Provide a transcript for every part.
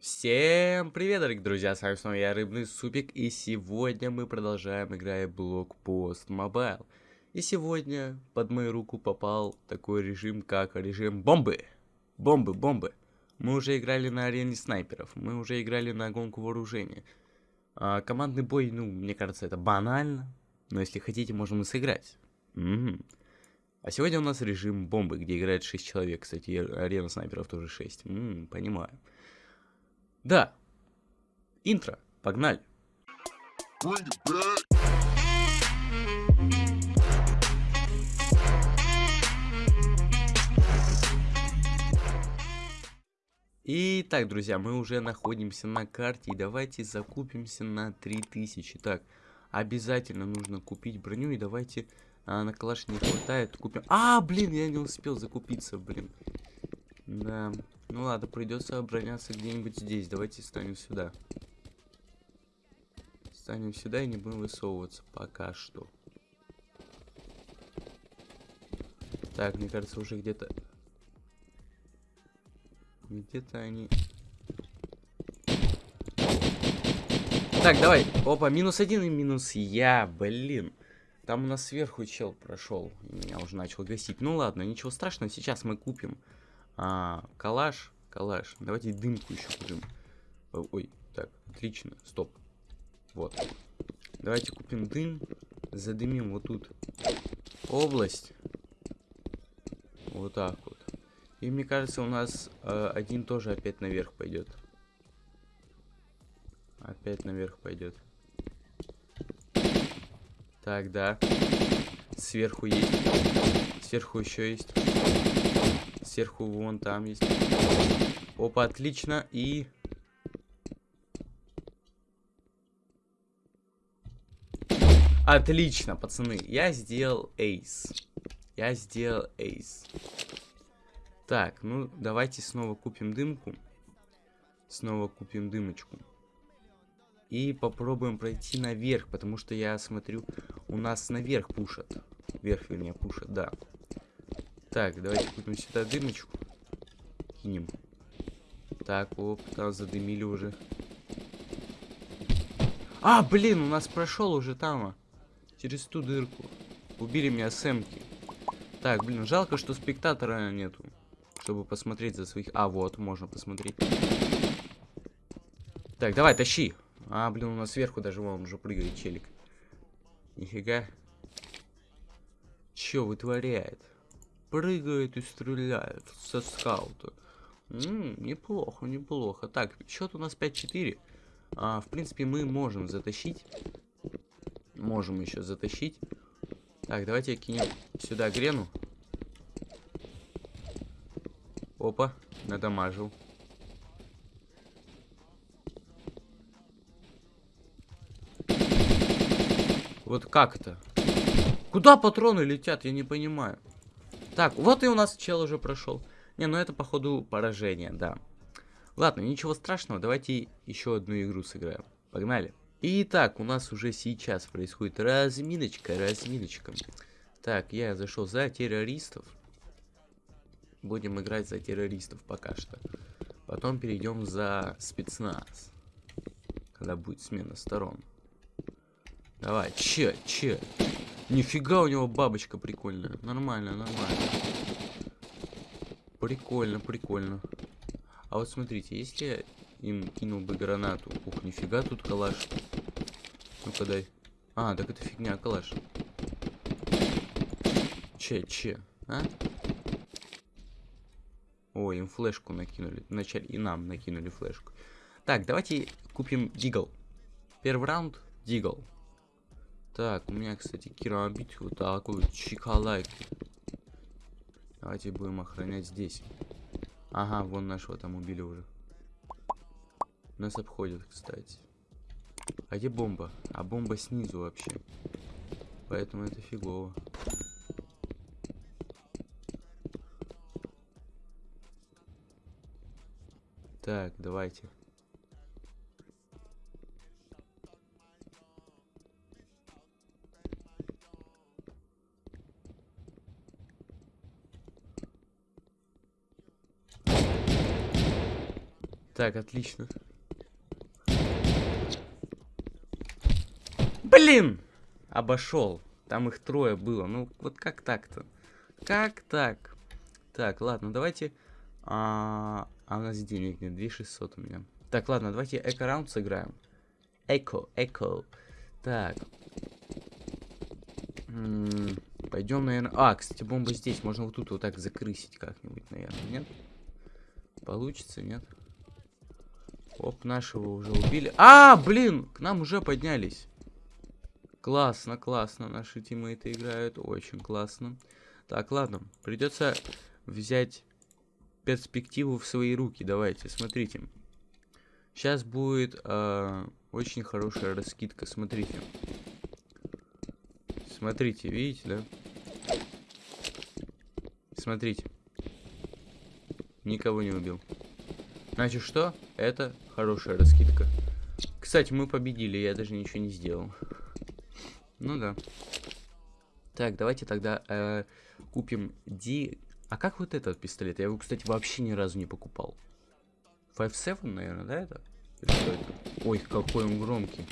Всем привет, дорогие друзья, с вами снова я, Рыбный Супик, и сегодня мы продолжаем играть Blockpost Mobile. И сегодня под мою руку попал такой режим, как режим бомбы. Бомбы, бомбы. Мы уже играли на арене снайперов, мы уже играли на гонку вооружения. А, командный бой, ну, мне кажется, это банально, но если хотите, можем и сыграть. Угу. А сегодня у нас режим бомбы, где играет 6 человек, кстати, арена снайперов тоже 6. М -м, понимаю. Да. Интро. Погнали. Итак, друзья, мы уже находимся на карте. И давайте закупимся на 3000. Так, обязательно нужно купить броню. И давайте... А, на калаш не хватает. Купим... А, блин, я не успел закупиться, блин. Да. Ну ладно, придется обороняться где-нибудь здесь. Давайте станем сюда. Станем сюда и не будем высовываться пока что. Так, мне кажется, уже где-то... Где-то они... Так, давай. Опа, минус один и минус я, блин. Там у нас сверху чел прошел. Меня уже начал гасить. Ну ладно, ничего страшного. Сейчас мы купим а, калаш, калаш. Давайте дымку еще купим. Ой, так, отлично, стоп. Вот. Давайте купим дым. Задымим вот тут область. Вот так вот. И мне кажется, у нас э, один тоже опять наверх пойдет. Опять наверх пойдет. Так, да. Сверху есть. Сверху еще есть. Сверху вон там есть. Опа, отлично. И... Отлично, пацаны. Я сделал эйс. Я сделал эйс. Так, ну давайте снова купим дымку. Снова купим дымочку. И попробуем пройти наверх, потому что я смотрю, у нас наверх пушат. Вверх, вернее, пушат, да. Так, давайте купим сюда дымочку. Кинем. Так, оп, там задымили уже. А, блин, у нас прошел уже там. А. Через ту дырку. Убили меня сэмки. Так, блин, жалко, что спектатора нету. Чтобы посмотреть за своих... А, вот, можно посмотреть. Так, давай, тащи. А, блин, у нас сверху даже вон уже прыгает челик. Нифига. Чё вытворяет? Прыгает и стреляет со скаута. М -м, неплохо, неплохо. Так, счет у нас 5-4. А, в принципе, мы можем затащить. Можем еще затащить. Так, давайте кинем сюда грену. Опа, надамажил. Вот как это? Куда патроны летят, я не понимаю. Так, вот и у нас чел уже прошел. Не, ну это походу поражение, да. Ладно, ничего страшного, давайте еще одну игру сыграем. Погнали. Итак, у нас уже сейчас происходит разминочка, разминочка. Так, я зашел за террористов. Будем играть за террористов пока что. Потом перейдем за спецназ. Когда будет смена сторон. Давай, че, че. Нифига у него бабочка прикольная. Нормально, нормально. Прикольно, прикольно. А вот смотрите, если я им кинул бы гранату. Ух, нифига тут калаш. Ну-ка дай. А, так это фигня, калаш. Че, че, а? Ой, им флешку накинули. Вначале и нам накинули флешку. Так, давайте купим дигл. Первый раунд дигл. Так, у меня, кстати, керамбит вот такой чикалайки. Давайте будем охранять здесь. Ага, вон нашего там убили уже. Нас обходят, кстати. А где бомба? А бомба снизу вообще. Поэтому это фигово. Так, давайте. Так, отлично. Блин! Обошел. Там их трое было. Ну, вот как так-то? Как так? Так, ладно, давайте... А, а у нас денег нет, 2600 у меня. Так, ладно, давайте эко-раунд сыграем. Эко, эко. Так. Пойдем, наверное... А, кстати, бомба здесь. Можно вот тут вот так закрысить как-нибудь, наверное, нет? Получится, нет? Оп, нашего уже убили. А, блин! К нам уже поднялись. Классно, классно. Наши тиммейты играют. Очень классно. Так, ладно. Придется взять перспективу в свои руки. Давайте, смотрите. Сейчас будет э, очень хорошая раскидка. Смотрите. Смотрите, видите, да? Смотрите. Никого не убил. Значит, что? Это хорошая раскидка. Кстати, мы победили, я даже ничего не сделал. Ну да. Так, давайте тогда э, купим Ди... А как вот этот пистолет? Я его, кстати, вообще ни разу не покупал. 5-7, наверное, да, это? Ой, какой он громкий.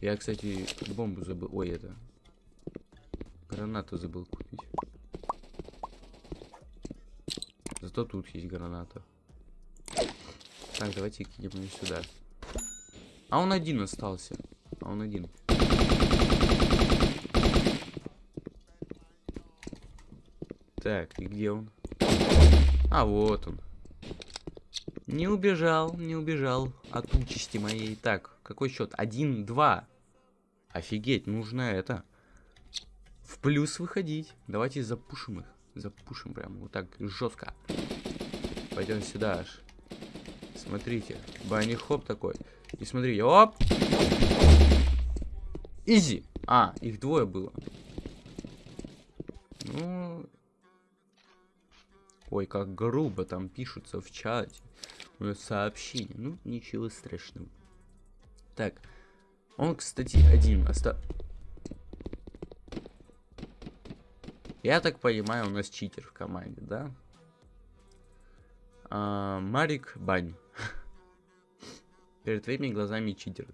Я, кстати, бомбу забыл. Ой, это... Гранату забыл купить. Зато тут есть граната. Так, давайте кинем ее сюда. А он один остался. А он один. Так, и где он? А, вот он. Не убежал, не убежал от участи моей. Так, какой счет? Один, два. Офигеть, нужно это. В плюс выходить. Давайте запушим их. Запушим прям вот так жестко. Пойдем сюда аж. Смотрите, бани хоп такой. И смотри, оп. Изи. А, их двое было. Ну, Ой, как грубо там пишутся в чате. У нас сообщение. Ну, ничего страшного. Так. Он, кстати, один. Оста... Я так понимаю, у нас читер в команде, да? А, Марик Бань. Перед твоими глазами читер.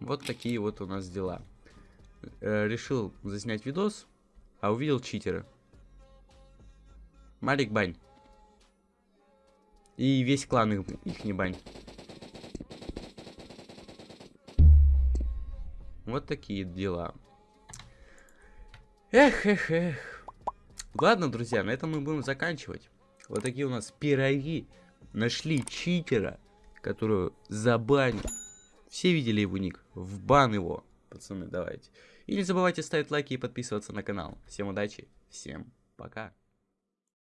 Вот такие вот у нас дела э, решил заснять видос, а увидел читера. Малик бань. И весь клан их, их не бань. Вот такие дела. Эх, эх, эх. Ладно, друзья, на этом мы будем заканчивать. Вот такие у нас пироги. Нашли читера, которую забанил. Все видели его ник. В бан его, пацаны, давайте. И не забывайте ставить лайки и подписываться на канал. Всем удачи, всем пока.